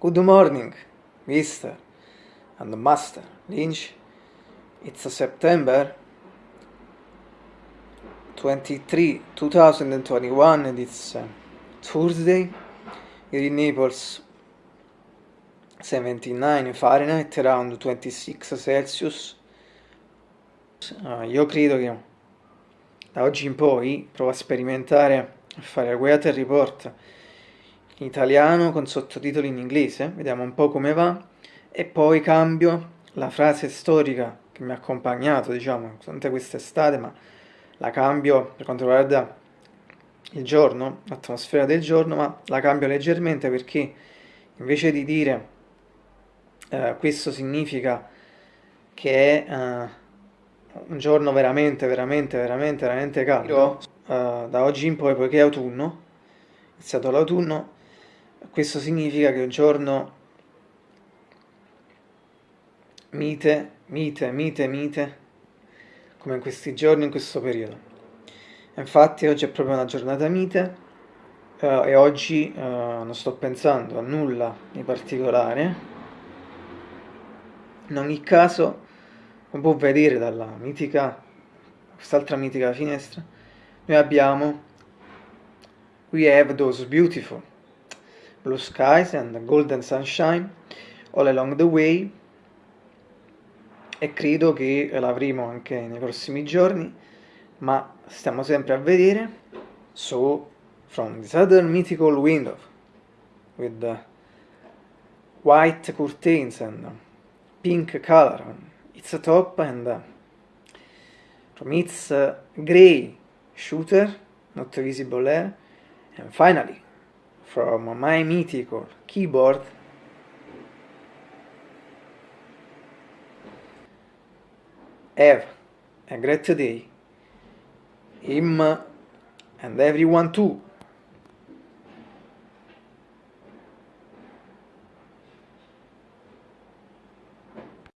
Good morning, Mr. and Master Lynch. It's September 23, 2021 and it's uh, Thursday. Here in Naples 79 Fahrenheit, around 26 Celsius. Uh, io credo che da oggi in poi provo a sperimentare a fare Weather Report italiano con sottotitoli in inglese, vediamo un po' come va e poi cambio la frase storica che mi ha accompagnato, diciamo, durante quest'estate, ma la cambio per quanto riguarda il giorno, l'atmosfera del giorno, ma la cambio leggermente perché invece di dire eh, questo significa che è eh, un giorno veramente, veramente, veramente, veramente caldo, eh, da oggi in poi, poiché è autunno, è iniziato l'autunno, questo significa che un giorno mite, mite, mite, mite, come in questi giorni, in questo periodo. Infatti oggi è proprio una giornata mite uh, e oggi uh, non sto pensando a nulla di particolare. In ogni caso, come può vedere dalla mitica, quest'altra mitica finestra, noi abbiamo We have those beautiful blue skies and golden sunshine all along the way. E credo che l'avremo anche nei prossimi giorni ma stiamo sempre a vedere. So from this other mythical window with the white curtains and pink color. On its top and uh, from its uh, gray shooter not visible there and finally from my mythical keyboard. Have a great day him and everyone too